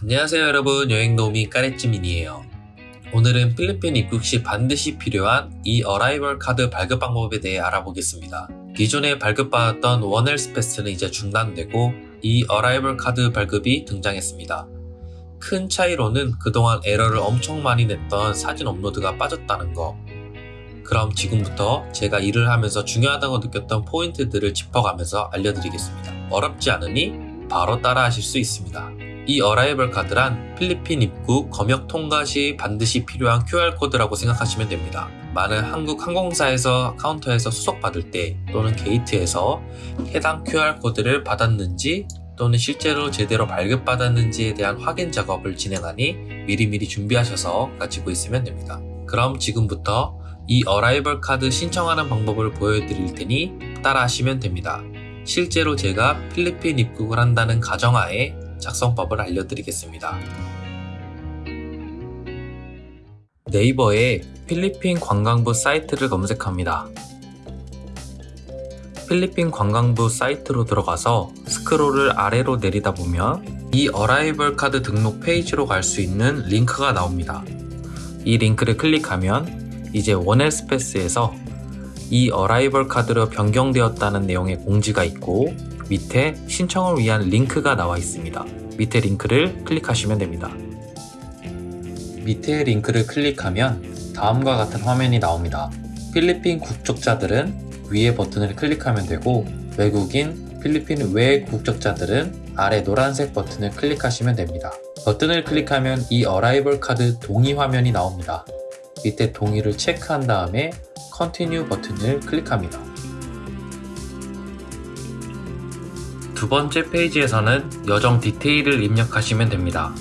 안녕하세요 여러분. 여행도우미 까레찌민이에요. 오늘은 필리핀 입국 시 반드시 필요한 e-Arrival Card 발급 방법에 대해 알아보겠습니다. 기존에 발급받았던 One Health Pass는 이제 중단되고 e-Arrival Card 발급이 등장했습니다. 큰 차이로는 그동안 에러를 엄청 많이 냈던 사진 업로드가 빠졌다는 거. 그럼 지금부터 제가 일을 하면서 중요하다고 느꼈던 포인트들을 짚어가면서 알려드리겠습니다. 어렵지 않으니 바로 따라 하실 수 있습니다 e-Arrival Card란 필리핀 입국 검역 통과 시 반드시 필요한 QR코드라고 생각하시면 됩니다. 많은 한국 항공사에서 카운터에서 수속받을 때 또는 게이트에서 해당 QR코드를 받았는지 또는 실제로 제대로 발급받았는지에 대한 확인 작업을 진행하니 미리미리 준비하셔서 가지고 있으면 됩니다. 그럼 지금부터 e-Arrival Card 신청하는 방법을 보여드릴 테니 따라 하시면 됩니다. 실제로 제가 필리핀 입국을 한다는 가정하에 작성법을 알려드리겠습니다. 네이버에 필리핀 관광부 사이트를 검색합니다. 필리핀 관광부 사이트로 들어가서 스크롤을 아래로 내리다 보면 e-Arrival Card 등록 페이지로 갈 수 있는 링크가 나옵니다. 이 링크를 클릭하면 이제 One Health Pass에서 이 어라이벌 카드로 변경되었다는 내용의 공지가 있고 밑에 신청을 위한 링크가 나와 있습니다. 밑에 링크를 클릭하시면 됩니다. 밑에 링크를 클릭하면 다음과 같은 화면이 나옵니다. 필리핀 국적자들은 위에 버튼을 클릭하면 되고 외국인 필리핀 외 국적자들은 아래 노란색 버튼을 클릭하시면 됩니다. 버튼을 클릭하면 이 어라이벌 카드 동의 화면이 나옵니다. 밑에 동의를 체크한 다음에 continue 버튼을 클릭합니다. 두 번째 페이지에서는 여정 디테일을 입력하시면 됩니다.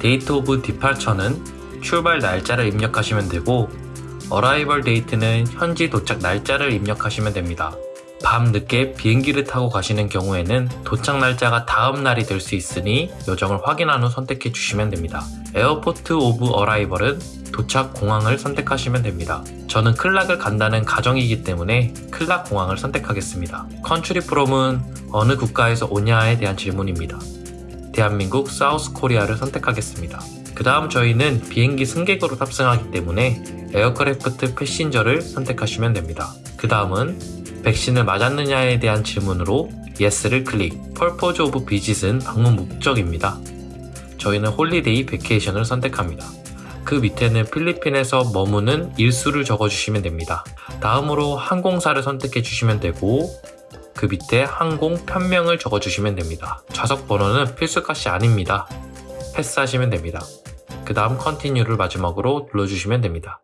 date of departure는 출발 날짜를 입력하시면 되고 arrival date는 현지 도착 날짜를 입력하시면 됩니다. 밤 늦게 비행기를 타고 가시는 경우에는 도착 날짜가 다음 날이 될 수 있으니 여정을 확인한 후 선택해 주시면 됩니다. airport of arrival은 도착 공항을 선택하시면 됩니다. 저는 클락을 간다는 가정이기 때문에 클락 공항을 선택하겠습니다. country from은 어느 국가에서 오냐에 대한 질문입니다. 대한민국 South Korea를 선택하겠습니다. 그 다음 저희는 비행기 승객으로 탑승하기 때문에 aircraft passenger를 선택하시면 됩니다. 그 다음은 백신을 맞았느냐에 대한 질문으로 yes를 클릭 purpose of visit은 방문 목적입니다. 저희는 holiday vacation을 선택합니다. 그 밑에는 필리핀에서 머무는 일수를 적어주시면 됩니다. 다음으로 항공사를 선택해 주시면 되고 그 밑에 항공 편명을 적어주시면 됩니다. 좌석 번호는 필수값이 아닙니다. 패스하시면 됩니다. 그 다음 continue를 마지막으로 눌러주시면 됩니다.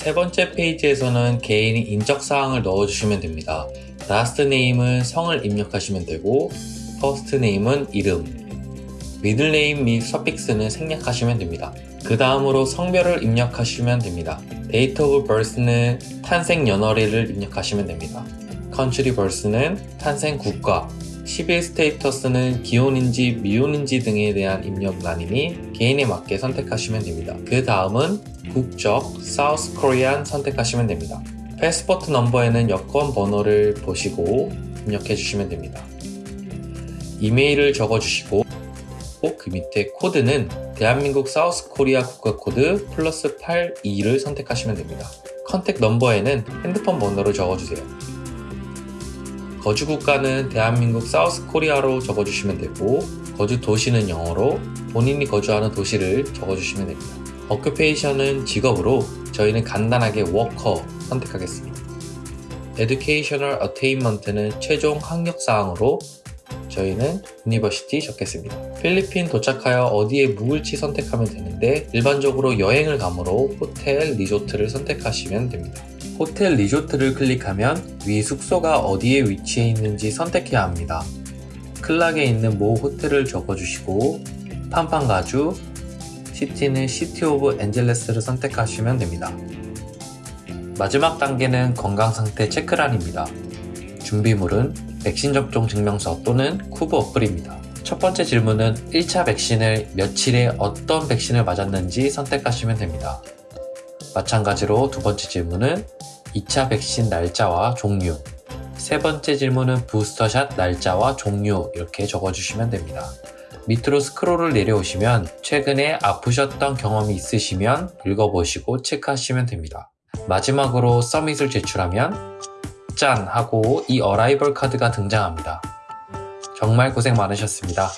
세 번째 페이지에서는 개인이 인적사항을 넣어주시면 됩니다. last name은 성을 입력하시면 되고 first name은 이름, middle name 및 suffix는 생략하시면 됩니다. 그 다음으로 성별을 입력하시면 됩니다. date of birth는 탄생 연월일을 입력하시면 됩니다. country birth는 탄생 국가, civil status는 기혼인지 미혼인지 등에 대한 입력란이니 개인에 맞게 선택하시면 됩니다. 그 다음은 국적, South Korean 선택하시면 됩니다. passport number에는 여권 번호를 보시고 입력해 주시면 됩니다. 이메일을 적어주시고 그 밑에 코드는 대한민국 South Korea 국가 코드 플러스 82를 선택하시면 됩니다. contact number에는 핸드폰 번호를 적어주세요. 거주 국가는 대한민국 South Korea로 적어주시면 되고 거주 도시는 영어로 본인이 거주하는 도시를 적어주시면 됩니다. occupation은 직업으로 저희는 간단하게 워커 선택하겠습니다. Educational Attainment는 최종 학력사항으로 저희는 university 적겠습니다. 필리핀 도착하여 어디에 묵을지 선택하면 되는데 일반적으로 여행을 가므로 호텔, 리조트를 선택하시면 됩니다. 호텔 리조트를 클릭하면 위 숙소가 어디에 위치해 있는지 선택해야 합니다. 클락에 있는 모 호텔을 적어주시고 팜팡가주, city는 City of Angeles를 선택하시면 됩니다. 마지막 단계는 건강상태 체크란입니다. 준비물은 백신 접종 증명서 또는 COOV 어플입니다. 첫 번째 질문은 1차 백신을 며칠에 어떤 백신을 맞았는지 선택하시면 됩니다. 마찬가지로 두 번째 질문은 2차 백신 날짜와 종류 세 번째 질문은 부스터샷 날짜와 종류 이렇게 적어주시면 됩니다. 밑으로 스크롤을 내려오시면 최근에 아프셨던 경험이 있으시면 읽어보시고 체크하시면 됩니다. 마지막으로 서밋을 제출하면 짠! 하고 이 어라이벌 카드가 등장합니다. 정말 고생 많으셨습니다.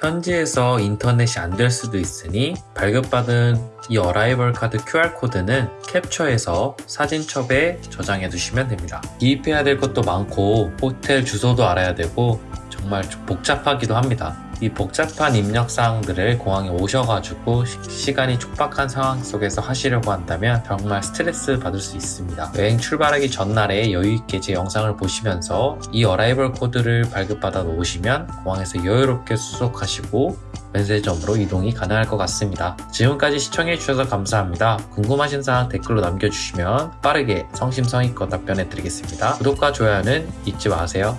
현지에서 인터넷이 안 될 수도 있으니 발급받은 이 어라이벌 카드 QR코드는 캡처해서 사진첩에 저장해 두시면 됩니다. 기입해야 될 것도 많고 호텔 주소도 알아야 되고 정말 좀 복잡하기도 합니다. 이 복잡한 입력 사항들을 공항에 오셔가지고 시, 간이 촉박한 상황 속에서 하시려고 한다면 정말 스트레스 받을 수 있습니다. 여행 출발하기 전날에 여유있게 제 영상을 보시면서 이 어라이벌 코드를 발급받아 놓으시면 공항에서 여유롭게 수속하시고 면세점으로 이동이 가능할 것 같습니다. 지금까지 시청해주셔서 감사합니다. 궁금하신 사항 댓글로 남겨주시면 빠르게 성심성의껏 답변해 드리겠습니다. 구독과 좋아요는 잊지 마세요.